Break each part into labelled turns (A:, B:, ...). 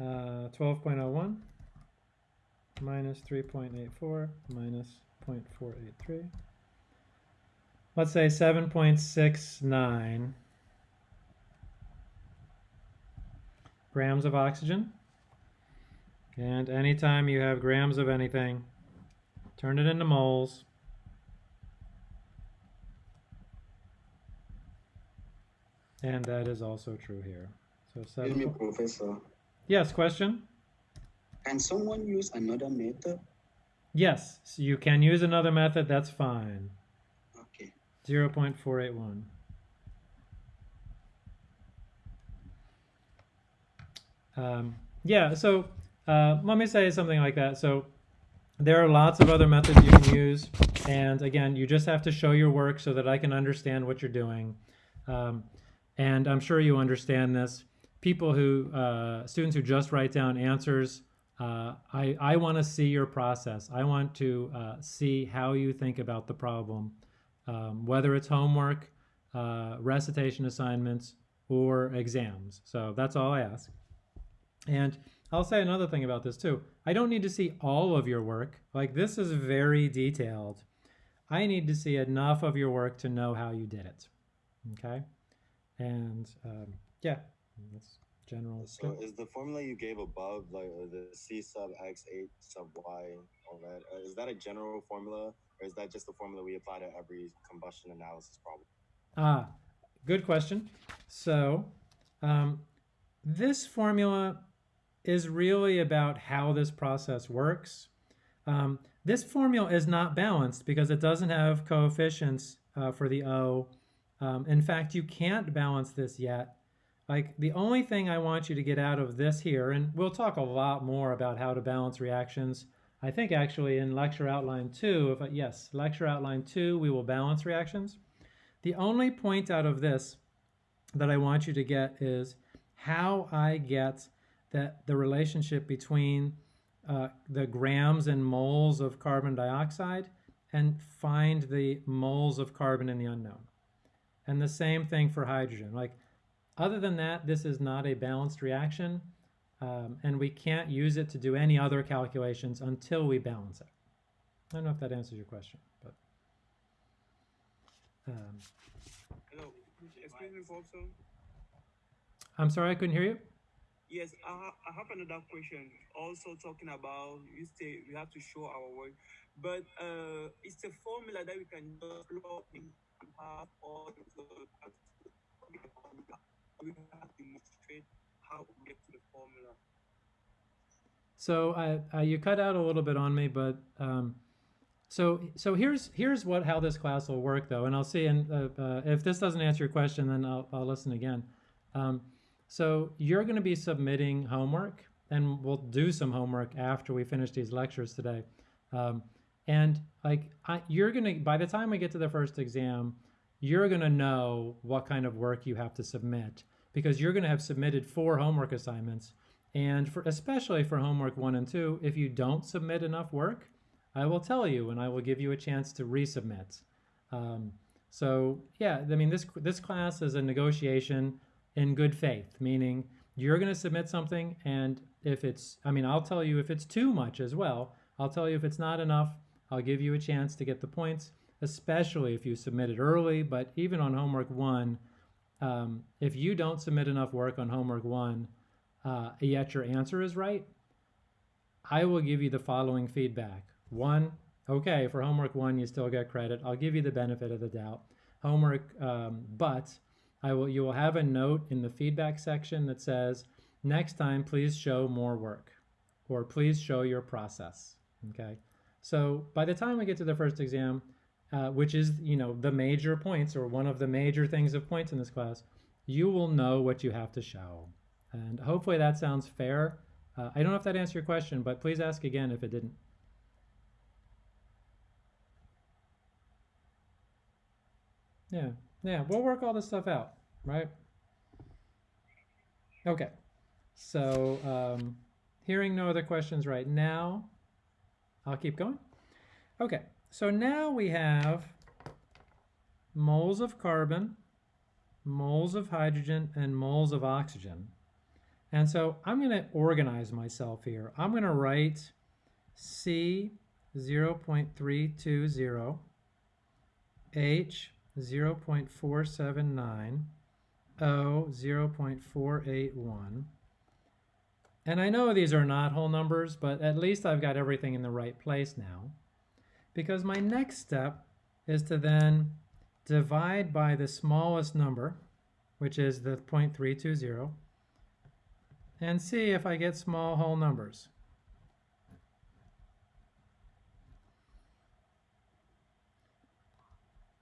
A: Uh, 12.01 minus 3.84 minus 0.483. Let's say 7.69 grams of oxygen. And anytime you have grams of anything, turn it into moles. And that is also true here. So seven.
B: Excuse me. Professor.
A: Yes, question?
B: Can someone use another method?
A: Yes, so you can use another method, that's fine.
B: Okay.
A: 0.481. Um, yeah, so uh, let me say something like that. So there are lots of other methods you can use. And again, you just have to show your work so that I can understand what you're doing. Um, and I'm sure you understand this. People who, uh, students who just write down answers, uh, I, I want to see your process. I want to uh, see how you think about the problem, um, whether it's homework, uh, recitation assignments, or exams. So that's all I ask. And I'll say another thing about this too. I don't need to see all of your work. Like this is very detailed. I need to see enough of your work to know how you did it. Okay? And um, yeah, that's general.
C: So is the formula you gave above, like uh, the C sub X, H sub Y, all that, uh, that a general formula, or is that just the formula we apply to every combustion analysis problem?
A: Ah, good question. So, um, this formula is really about how this process works. Um, this formula is not balanced because it doesn't have coefficients uh, for the O. Um, in fact, you can't balance this yet. Like the only thing I want you to get out of this here, and we'll talk a lot more about how to balance reactions. I think actually in lecture outline two, if I, yes, lecture outline two, we will balance reactions. The only point out of this that I want you to get is how I get that the relationship between uh, the grams and moles of carbon dioxide and find the moles of carbon in the unknown. And the same thing for hydrogen. Like, other than that, this is not a balanced reaction, um, and we can't use it to do any other calculations until we balance it. I don't know if that answers your question, but. Um,
D: Hello, excuse me, Professor.
A: I'm sorry, I couldn't hear you.
D: Yes, I, ha- I have another question. Also talking about you say we have to show our work, but uh, it's a formula that we can just plug in and have all the we have to demonstrate how we get to the formula.
A: So you cut out a little bit on me, but um, so so here's here's what how this class will work though, and I'll see. And uh, uh, if this doesn't answer your question, then I'll I'll listen again. Um, so you're going to be submitting homework, and we'll do some homework after we finish these lectures today. Um, and like I, you're going to by the time we get to the first exam, you're going to know what kind of work you have to submit because you're going to have submitted four homework assignments. And for especially for homework one and two, if you don't submit enough work, I will tell you and I will give you a chance to resubmit. Um, so yeah, I mean this this class is a negotiation in good faith, meaning you're going to submit something, and if it's, I mean, I'll tell you if it's too much as well. I'll tell you if it's not enough. I'll give you a chance to get the points, especially if you submit it early. But even on homework one, um, if you don't submit enough work on homework one, uh, yet your answer is right, I will give you the following feedback. One, okay, for homework one, you still get credit. I'll give you the benefit of the doubt. Homework, um, but I will, you will have a note in the feedback section that says, next time, please show more work or please show your process. Okay. So by the time we get to the first exam, uh, which is, you know, the major points or one of the major things of points in this class, you will know what you have to show. And hopefully that sounds fair. Uh, I don't know if that answered your question, but please ask again if it didn't. Yeah, yeah, we'll work all this stuff out, right? Okay, so um, hearing no other questions right now, I'll keep going. Okay, so now we have moles of carbon, moles of hydrogen, and moles of oxygen. And so I'm going to organize myself here. I'm going to write C 0.320, H 0.479, O 0.481. And I know these are not whole numbers, but at least I've got everything in the right place now. Because my next step is to then divide by the smallest number, which is the 0.320, and see if I get small whole numbers.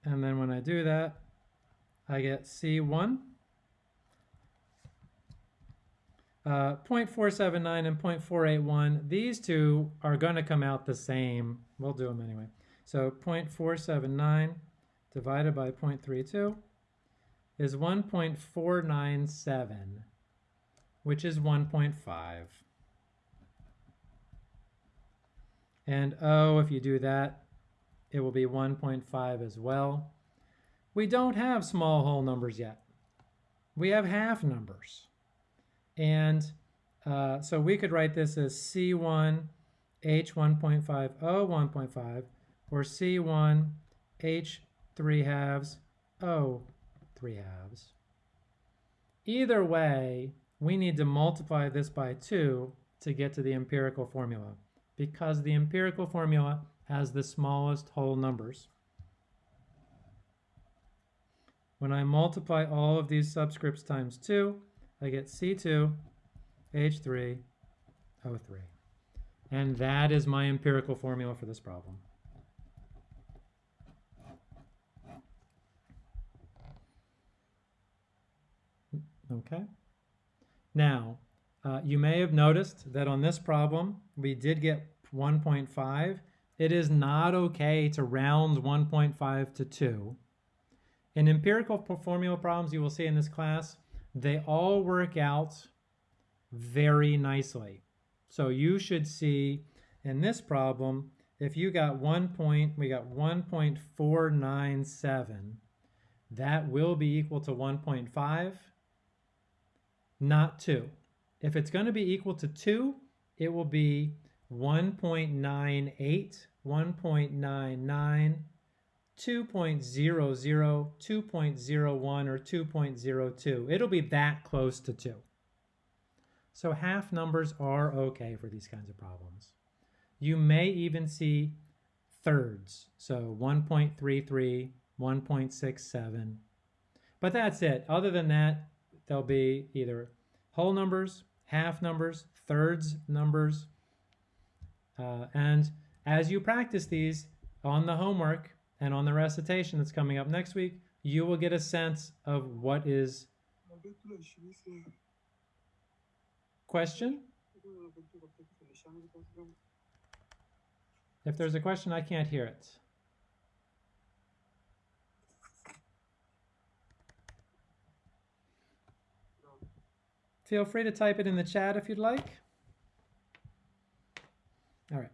A: And then when I do that, I get C1, uh, 0.479 and 0.481. These two are going to come out the same. We'll do them anyway. So 0.479 divided by 0.32 is 1.497, which is 1.5. And oh, if you do that, it will be 1.5 as well. We don't have small whole numbers yet. We have half numbers. And uh, so we could write this as C1 H 1.5 O 1.5 or C1 H 3 halves O 3 halves. Either way, we need to multiply this by 2 to get to the empirical formula because the empirical formula has the smallest whole numbers. When I multiply all of these subscripts times 2, I get C2 H3 O3. And that is my empirical formula for this problem. Okay. Now, uh, you may have noticed that on this problem, we did get 1.5. It is not okay to round 1.5 to 2. In empirical formula problems you will see in this class, they all work out very nicely. So you should see in this problem, if you got one point, we got 1.497, that will be equal to 1.5, not 2. If it's going to be equal to 2, it will be 1.98, 1.99, 2.00, 2.01, or 2.02. It'll be that close to 2. So half numbers are okay for these kinds of problems. You may even see thirds, so 1.33, 1.67. But that's it. Other than that, there'll be either whole numbers, half numbers, thirds numbers. Uh, and as you practice these on the homework and on the recitation that's coming up next week, you will get a sense of what is question. If there's a question, I can't hear it. Feel free to type it in the chat if you'd like. All right.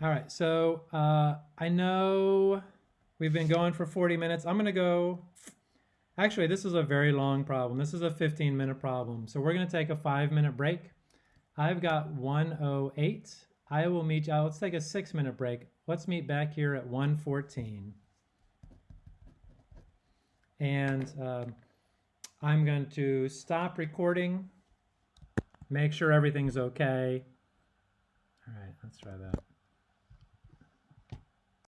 A: All right, so uh, I know we've been going for 40 minutes. I'm going to go. Actually, this is a very long problem. This is a 15 minute problem. So we're going to take a five minute break. I've got 108. I will meet you. Uh, let's take a six minute break. Let's meet back here at 114. And um, I'm going to stop recording, make sure everything's okay. All right, let's try that.